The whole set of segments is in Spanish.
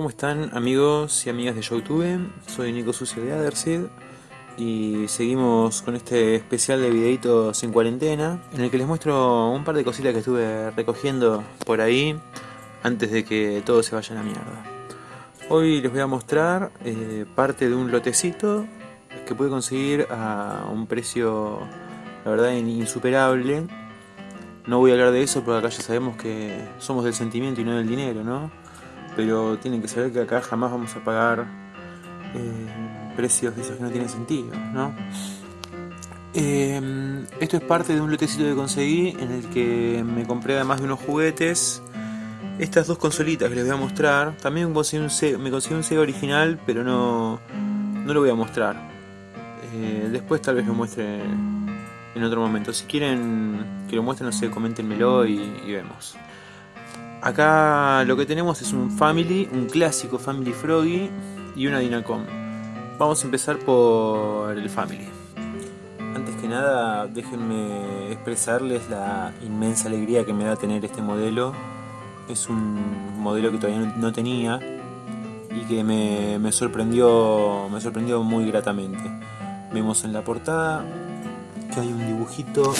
¿Cómo están amigos y amigas de Youtube? Soy Nico Sucio de Adersid y seguimos con este especial de videitos en cuarentena en el que les muestro un par de cositas que estuve recogiendo por ahí antes de que todo se vaya a la mierda. Hoy les voy a mostrar eh, parte de un lotecito que pude conseguir a un precio la verdad insuperable. No voy a hablar de eso porque acá ya sabemos que somos del sentimiento y no del dinero, ¿no? Pero tienen que saber que acá jamás vamos a pagar eh, precios de esos que no tienen sentido, ¿no? Eh, esto es parte de un lotecito que conseguí en el que me compré además de unos juguetes estas dos consolitas que les voy a mostrar. También me conseguí un Sega, original, pero no, no lo voy a mostrar. Eh, después tal vez lo muestre en otro momento. Si quieren que lo muestre, no sé, coméntenmelo y vemos. Acá lo que tenemos es un Family, un clásico Family Froggy y una Dinacom. Vamos a empezar por el Family. Antes que nada, déjenme expresarles la inmensa alegría que me da tener este modelo. Es un modelo que todavía no tenía y que me, sorprendió, me sorprendió muy gratamente. Vemos en la portada que hay un dibujito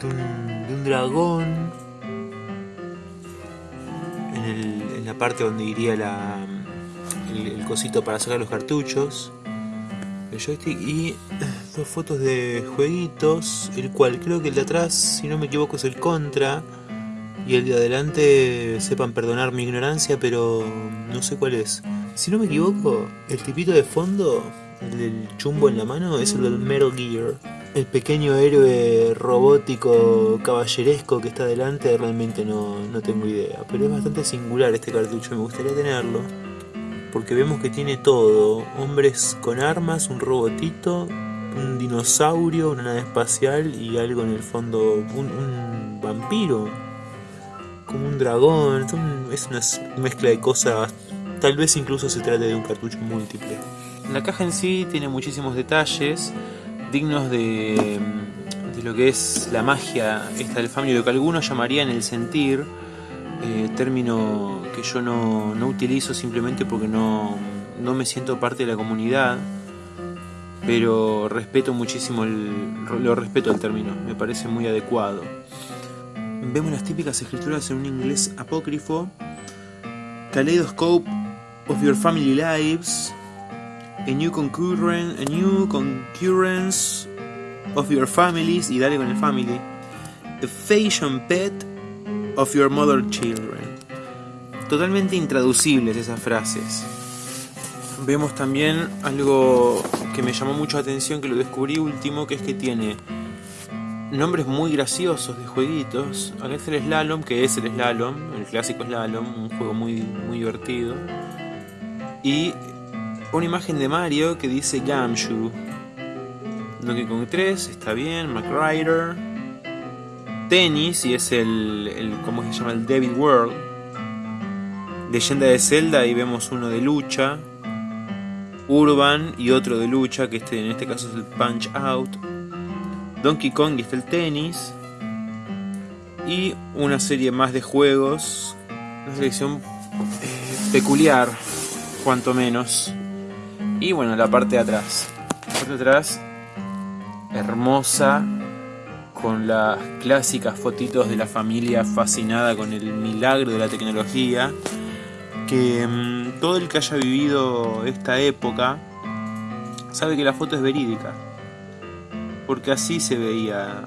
de un, de un dragón la parte donde iría la, el, cosito para sacar los cartuchos, el joystick y dos fotos de jueguitos, el cual creo que el de atrás, si no me equivoco, es el Contra y el de adelante, sepan perdonar mi ignorancia, pero no sé cuál es. Si no me equivoco, el tipito de fondo, el del chumbo en la mano, es el del Metal Gear el pequeño héroe robótico caballeresco que está delante realmente no, tengo idea. Pero es bastante singular este cartucho, me gustaría tenerlo. Porque vemos que tiene todo. Hombres con armas, un robotito, un dinosaurio, una nave espacial y algo en el fondo, un, vampiro. Como un dragón. Es una mezcla de cosas. Tal vez incluso se trate de un cartucho múltiple. La caja en sí tiene muchísimos detalles dignos de, lo que es la magia esta del family, lo que algunos llamarían el sentir, eh, término que yo no, utilizo simplemente porque no, me siento parte de la comunidad, pero respeto muchísimo el, lo respeto el término, me parece muy adecuado. Vemos las típicas escrituras en un inglés apócrifo, Kaleidoscope of Your Family Lives, a new concurrence, a new concurrence of your families, y dale con el family, a fashion pet of your mother children. Totalmente intraducibles esas frases. Vemos también algo que me llamó mucho la atención, que lo descubrí último, que es que tiene nombres muy graciosos de jueguitos. Acá está el Slalom, que es el Slalom, el clásico Slalom, un juego muy, muy divertido. Y una imagen de Mario que dice Gamshu. Donkey Kong 3, está bien, McRider. Tennis, y es el, ¿cómo se llama? El David World. Leyenda de Zelda, y vemos uno de lucha. Urban y otro de lucha, que este, en este caso es el Punch Out. Donkey Kong y está el tenis. Y una serie más de juegos. Una selección eh, peculiar, cuanto menos. Y bueno, la parte de atrás. La parte de atrás, hermosa, con las clásicas fotitos de la familia fascinada con el milagro de la tecnología. Que mm, todo el que haya vivido esta época sabe que la foto es verídica. Porque así se veía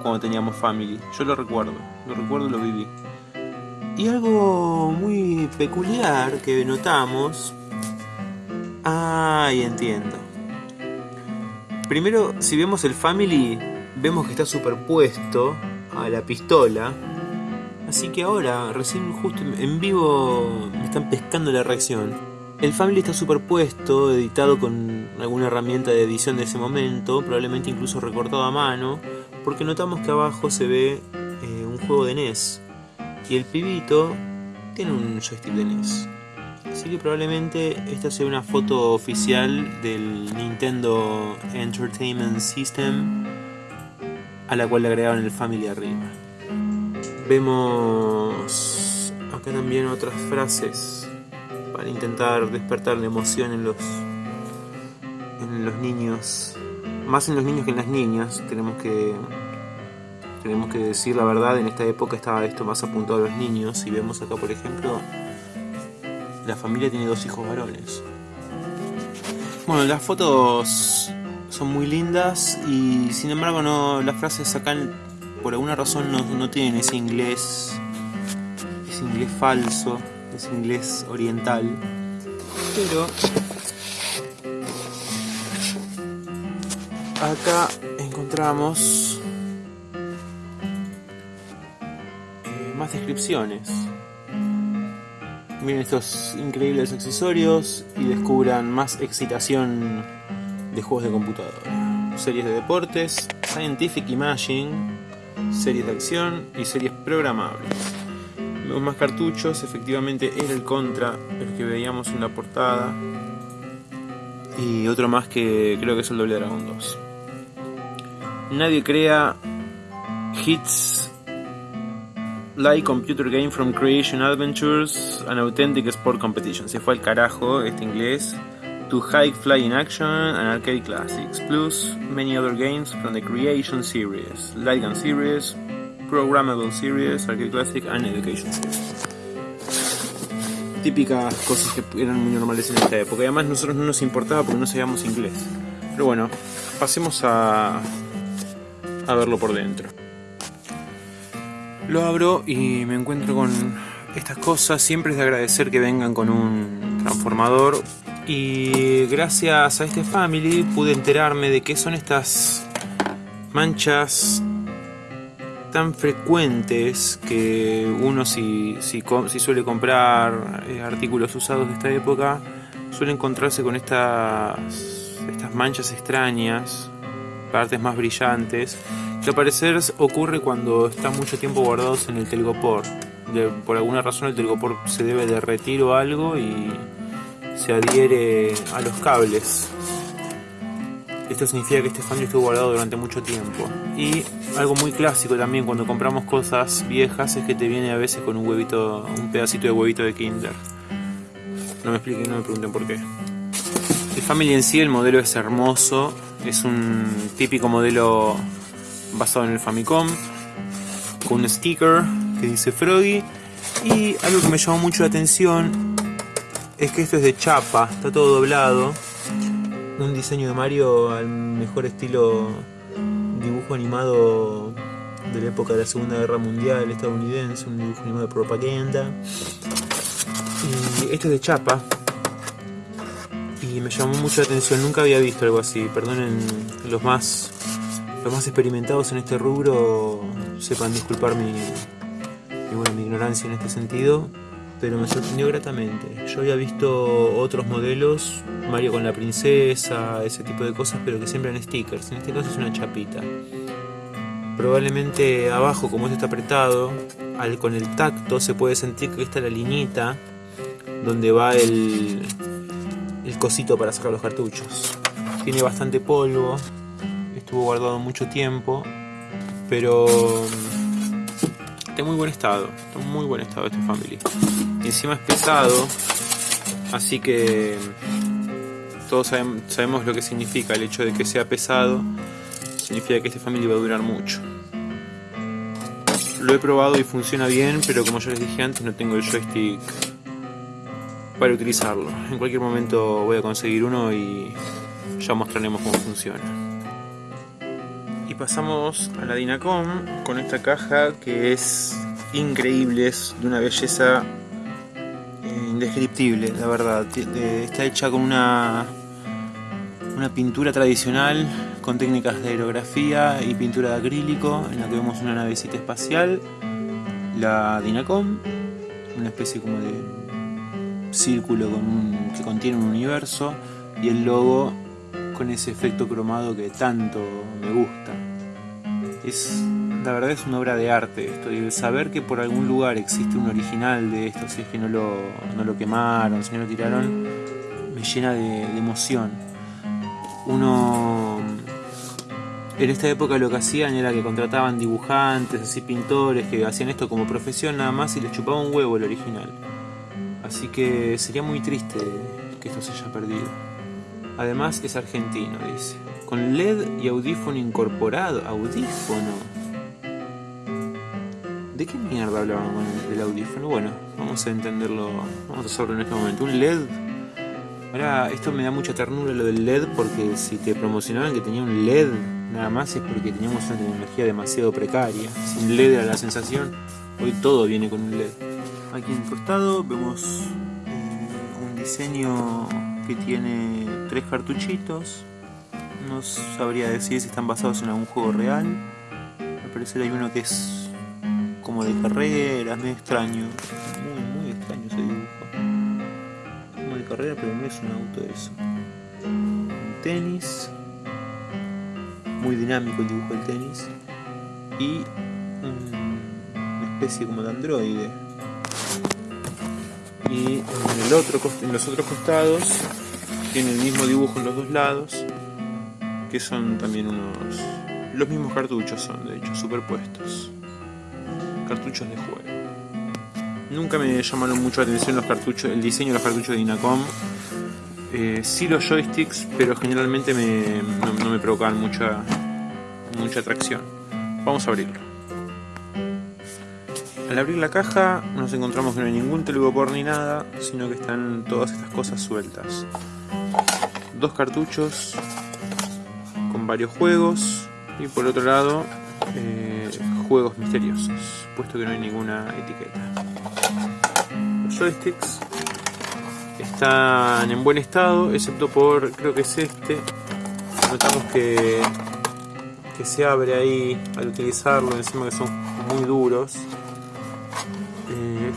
cuando teníamos family. Yo lo recuerdo, lo recuerdo lo viví. Y algo muy peculiar que notamos Ay, entiendo. Primero, si vemos el Family, vemos que está superpuesto a la pistola. Así que ahora, recién justo en vivo, me están pescando la reacción. El Family está superpuesto, editado con alguna herramienta de edición de ese momento, probablemente incluso recortado a mano, porque notamos que abajo se ve eh, un juego de NES. Y el pibito tiene un joystick de NES. Así que probablemente esta sea una foto oficial del Nintendo Entertainment System a la cual le agregaron el Family arriba. Vemos acá también otras frases para intentar despertar la emoción en los en los niños, más en los niños que en las niñas, tenemos que tenemos que decir la verdad, en esta época estaba esto más apuntado a los niños. Y vemos acá por ejemplo la familia tiene dos hijos varones. Bueno, las fotos son muy lindas y sin embargo no las frases acá por alguna razón no, no tienen ese inglés ese inglés falso, ese inglés oriental. Pero acá encontramos eh, más descripciones. Miren estos increíbles accesorios y descubran más excitación de juegos de computadora. Series de deportes, Scientific Imaging, series de acción y series programables. Vemos más cartuchos, efectivamente era el Contra, el que veíamos en la portada. Y otro más que creo que es el Doble Dragon 2. Nadie crea hits like computer game from creation adventures an authentic sport competition. Se fue al carajo este inglés. To high flying action and arcade classics, plus many other games from the creation series, light gun series, programmable series, arcade classic and education series. Típicas cosas que eran muy normales en esta época. Y además nosotros no nos importaba porque no sabíamos inglés. Pero bueno, pasemos a, a verlo por dentro. Lo abro y me encuentro con estas cosas. Siempre es de agradecer que vengan con un transformador. Y gracias a este family pude enterarme de qué son estas manchas tan frecuentes que uno si, si, si suele comprar eh, artículos usados de esta época suele encontrarse con estas, estas manchas extrañas, partes más brillantes al parecer ocurre cuando están mucho tiempo guardados en el telgopor. Por alguna razón el telgopor se debe derretir o algo y se adhiere a los cables. Esto significa que este fan estuvo guardado durante mucho tiempo. Y algo muy clásico también cuando compramos cosas viejas es que te viene a veces con un huevito, un pedacito de huevito de Kinder. No me expliquen, no me pregunten por qué. El Family en sí, el modelo es hermoso. Es un típico modelo basado en el Famicom, con un sticker que dice Froggy. Y algo que me llamó mucho la atención es que esto es de chapa, está todo doblado. Un diseño de Mario al mejor estilo dibujo animado de la época de la Segunda Guerra Mundial estadounidense, un dibujo animado de propaganda. Y esto es de chapa. Y me llamó mucho la atención, nunca había visto algo así. Perdonen los más los más experimentados en este rubro sepan disculpar mi, mi, ignorancia en este sentido, pero me sorprendió gratamente. Yo había visto otros modelos, Mario con la princesa, ese tipo de cosas, pero que siempre stickers. En este caso es una chapita. Probablemente abajo, como esto está apretado, con el tacto se puede sentir que está la liñita donde va el, el cosito para sacar los cartuchos. Tiene bastante polvo, estuvo guardado mucho tiempo, pero mm, está en muy buen estado, está en muy buen estado este Family. Encima es pesado, así que mm, todos sabemos, lo que significa el hecho de que sea pesado, significa que este Family va a durar mucho. Lo he probado y funciona bien, pero como ya les dije antes, no tengo el joystick para utilizarlo. En cualquier momento voy a conseguir uno y ya mostraremos cómo funciona. Y pasamos a la Dinacom con esta caja que es increíble, es de una belleza eh, indescriptible, la verdad. Está hecha con una, una pintura tradicional con técnicas de aerografía y pintura de acrílico en la que vemos una navecita espacial, la Dinacom, una especie como de círculo que contiene un universo y el logo con ese efecto cromado que tanto me gusta. Es, la verdad es una obra de arte esto, y el saber que por algún lugar existe un original de esto, si es que no lo, no lo quemaron, si no lo tiraron, me llena de, emoción. Uno en esta época lo que hacían era que contrataban dibujantes, así pintores, que hacían esto como profesión nada más y les chupaba un huevo el original. Así que sería muy triste que esto se haya perdido. Además es argentino, dice. Con LED y audífono incorporado. ¿Audífono? ¿De qué mierda hablaban con el, audífono? Bueno, vamos a entenderlo. Vamos a hacerlo en este momento. Un LED. Ahora, esto me da mucha ternura lo del LED porque si te promocionaban que tenía un LED nada más es porque teníamos una tecnología demasiado precaria. Sin LED era la sensación. Hoy todo viene con un LED. Aquí en el costado vemos eh, un diseño que tiene tres cartuchitos. No sabría decir si están basados en algún juego real. Al parecer hay uno que es como de carreras, medio extraño. Muy, muy extraño ese dibujo. Como de carrera, pero no es un auto eso. Un tenis. Muy dinámico el dibujo del tenis. Y una especie como de androide y en, el otro, en los otros costados tiene el mismo dibujo en los dos lados que son también unos los mismos cartuchos son de hecho superpuestos. Cartuchos de juego. Nunca me llamaron mucho la atención los cartuchos el diseño de los cartuchos de Inacom. Eh, sí los joysticks pero generalmente me, no, me provocaban mucha mucha atracción. Vamos a abrirlo. Al abrir la caja nos encontramos que no hay ningún telgopor ni nada, sino que están todas estas cosas sueltas. Dos cartuchos con varios juegos y por otro lado eh, juegos misteriosos, puesto que no hay ninguna etiqueta. Los joysticks están en buen estado, excepto por, creo que es este. Notamos que, que se abre ahí al utilizarlo, encima que son muy duros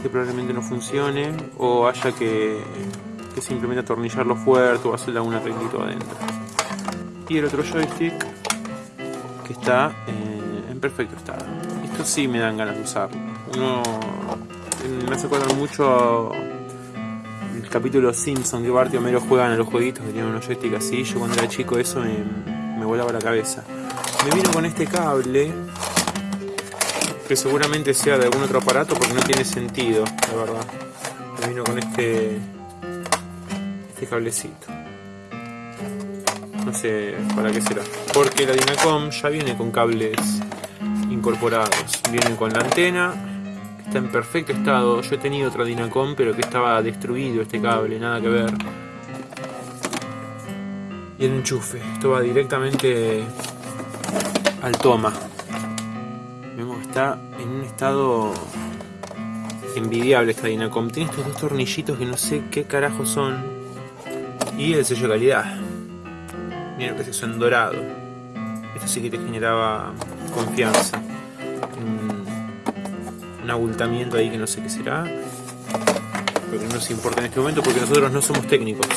que probablemente no funcione o haya que, simplemente atornillarlo fuerte o hacerle algún arreglito adentro. Y el otro joystick que está en, perfecto estado. Esto sí me dan ganas de usarlo. Uno me hace acordar mucho el capítulo Simpson que Bart y Homero juegan a los jueguitos que tienen unos joysticks así. Yo cuando era chico eso me, me volaba la cabeza. Me vino con este cable que seguramente sea de algún otro aparato porque no tiene sentido, la verdad. Me vino con este, este cablecito. No sé para qué será. Porque la Dynacom ya viene con cables incorporados. Viene con la antena, que está en perfecto estado. Yo he tenido otra Dynacom, pero que estaba destruido este cable, nada que ver. Y el enchufe, esto va directamente al toma está en un estado envidiable esta Dynacom. Tiene estos dos tornillitos que no sé qué carajo son. Y el sello de calidad. Miren que es en dorado. Esto sí que te generaba confianza. Un, un abultamiento ahí que no sé qué será. Pero que no nos importa en este momento porque nosotros no somos técnicos.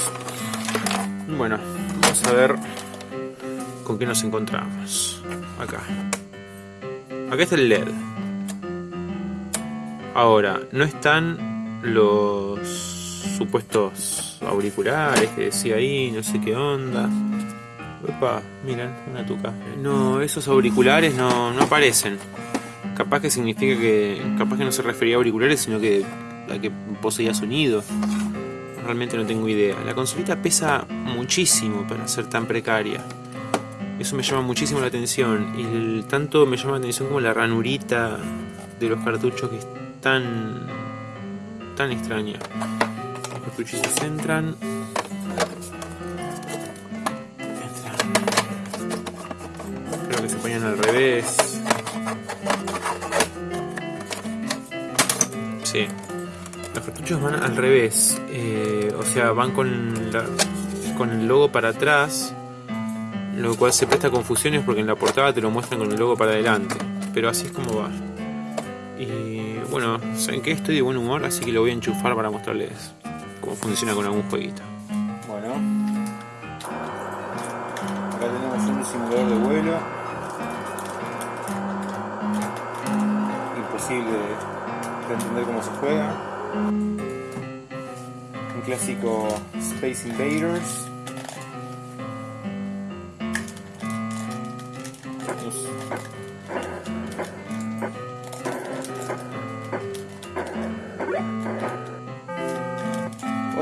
Bueno, vamos a ver con qué nos encontramos. Acá. Acá está el LED. Ahora, no están los supuestos auriculares que decía ahí, no sé qué onda. Opa, miren, una tuca. No, esos auriculares no, no aparecen. Capaz que significa que. Capaz que no se refería a auriculares, sino que a que poseía sonido. Realmente no tengo idea. La consolita pesa muchísimo para ser tan precaria. Eso me llama muchísimo la atención. Y tanto me llama la atención como la ranurita de los cartuchos que es tan, tan extraña. Los cartuchitos entran. Entran. Creo que se ponían al revés. Sí. Los cartuchos van al revés. Eh, o sea, van con, con el logo para atrás lo cual se presta a confusiones porque en la portada te lo muestran con el logo para adelante, pero así es como va. Y bueno, saben que estoy de buen humor, así que lo voy a enchufar para mostrarles cómo funciona con algún jueguito. Bueno, acá tenemos un simulador de vuelo. Imposible de entender cómo se juega. Un clásico Space Invaders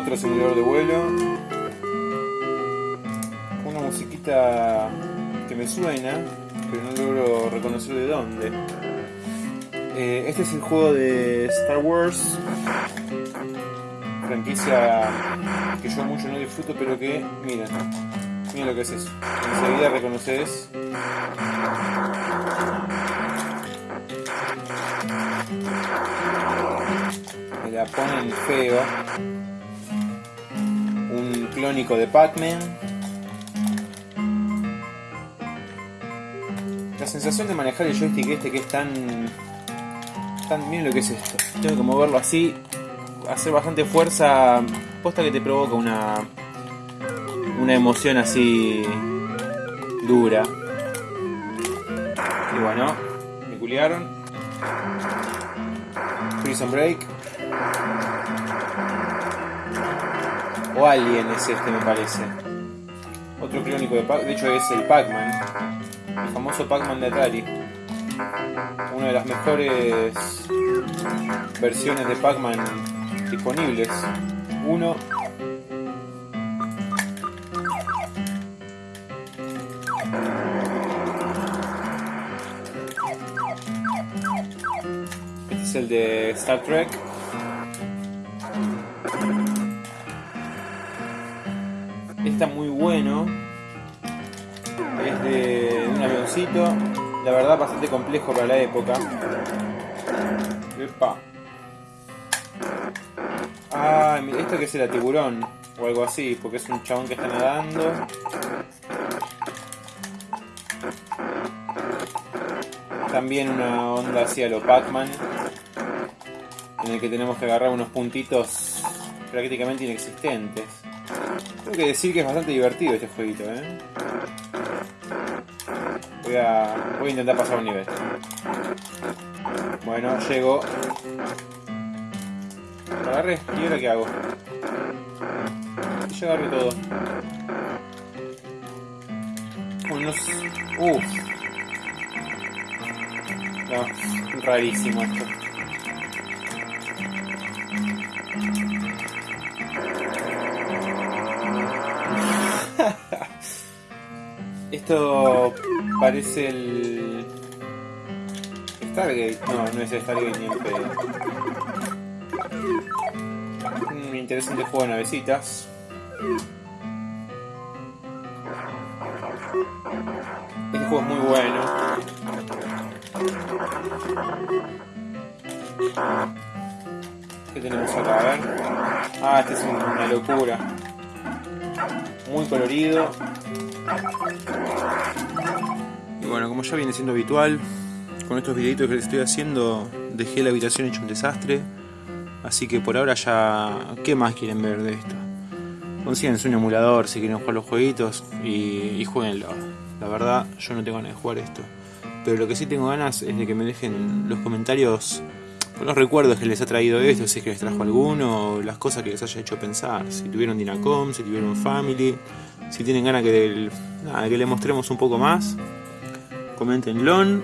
Otro simulador de vuelo. Una musiquita que me suena, pero no logro reconocer de dónde. Eh, este es el juego de Star Wars, franquicia que yo mucho no disfruto, pero que, miren, miren lo que es eso. Enseguida reconoces. Me la ponen feo. Clónico de Pac-Man. La sensación de manejar el joystick este que es tan miren lo que es esto. Tengo que moverlo así, hacer bastante fuerza, posta que te provoca una una emoción así dura. Y bueno, me culiaron. Prison Break. O Alien es este me parece. Otro clónico de Pac, de hecho es el Pac-Man. El famoso Pac-Man de Atari una de las mejores versiones de Pac-Man disponibles. Uno. Este es el de Star Trek. Está muy bueno. Es de un avioncito la verdad bastante complejo para la época. Epa. Ah, esto que será tiburón o algo así, porque es un chabón que está nadando. También una onda hacia lo Pac-Man, en el que tenemos que agarrar unos puntitos prácticamente inexistentes. Tengo que decir que es bastante divertido este jueguito, ¿eh? Voy a, voy a intentar pasar un nivel. Bueno, llego. Agarré. ¿Y ahora qué hago? Yo agarré todo. Unos... Uff. No, rarísimo esto. Esto parece el Stargate. No, no es Stargate ni el pedo. Un interesante juego de navecitas. Este juego es muy bueno. ¿Qué tenemos acá? A ver. Ah, este es una locura. Muy colorido. Y bueno, como ya viene siendo habitual, con estos videitos que les estoy haciendo, dejé la habitación hecho un desastre. Así que por ahora ya... ¿Qué más quieren ver de esto? Consíguense un emulador si quieren jugar los jueguitos y, y jueguenlo. La verdad, yo no tengo ganas de jugar esto. Pero lo que sí tengo ganas es de que me dejen los comentarios los recuerdos que les ha traído esto, si es que les trajo alguno, las cosas que les haya hecho pensar. Si tuvieron Dinacom, si tuvieron Family, si tienen ganas que, que le mostremos un poco más, coméntenlo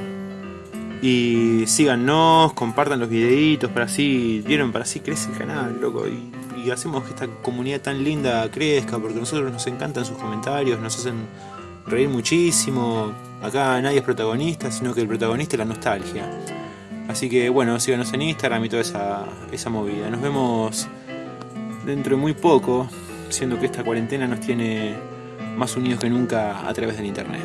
y síganos, compartan los videitos para así, vieron, para así crece el canal, loco, y, hacemos que esta comunidad tan linda crezca, porque a nosotros nos encantan sus comentarios, nos hacen reír muchísimo. Acá nadie es protagonista, sino que el protagonista es la nostalgia. Así que bueno, síganos en Instagram y toda esa, esa movida. Nos vemos dentro de muy poco, siendo que esta cuarentena nos tiene más unidos que nunca a través del internet.